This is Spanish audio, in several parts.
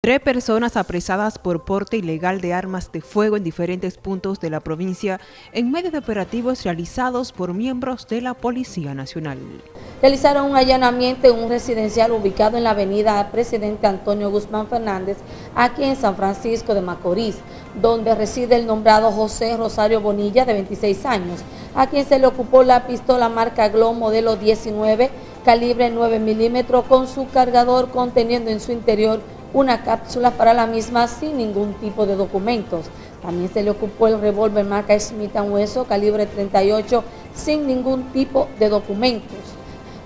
Tres personas apresadas por porte ilegal de armas de fuego en diferentes puntos de la provincia en medio de operativos realizados por miembros de la Policía Nacional. Realizaron un allanamiento en un residencial ubicado en la avenida Presidente Antonio Guzmán Fernández, aquí en San Francisco de Macorís, donde reside el nombrado José Rosario Bonilla, de 26 años, a quien se le ocupó la pistola marca Glow modelo 19, calibre 9 milímetros, con su cargador conteniendo en su interior una cápsula para la misma sin ningún tipo de documentos. También se le ocupó el revólver marca Smith Wesson calibre 38 sin ningún tipo de documentos.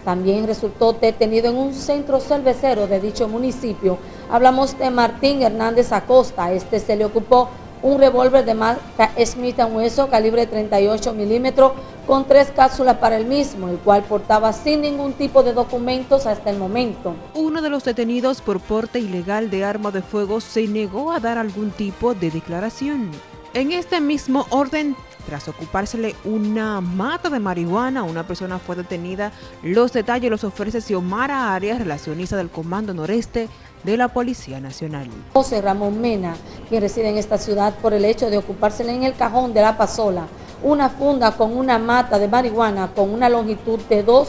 También resultó detenido en un centro cervecero de dicho municipio. Hablamos de Martín Hernández Acosta. Este se le ocupó un revólver de marca Smith Wesson calibre 38 milímetros con tres cápsulas para el mismo, el cual portaba sin ningún tipo de documentos hasta el momento. Uno de los detenidos por porte ilegal de arma de fuego se negó a dar algún tipo de declaración. En este mismo orden, tras ocupársele una mata de marihuana, una persona fue detenida. Los detalles los ofrece Xiomara Arias, relacionista del Comando Noreste de la Policía Nacional. José Ramón Mena, quien reside en esta ciudad por el hecho de ocupársele en el cajón de la pasola una funda con una mata de marihuana con una longitud de 2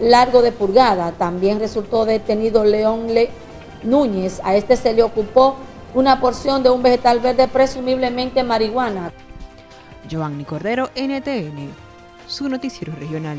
largo de pulgada. También resultó detenido León Le Núñez. A este se le ocupó una porción de un vegetal verde, presumiblemente marihuana. Cordero, NTN, su noticiero regional.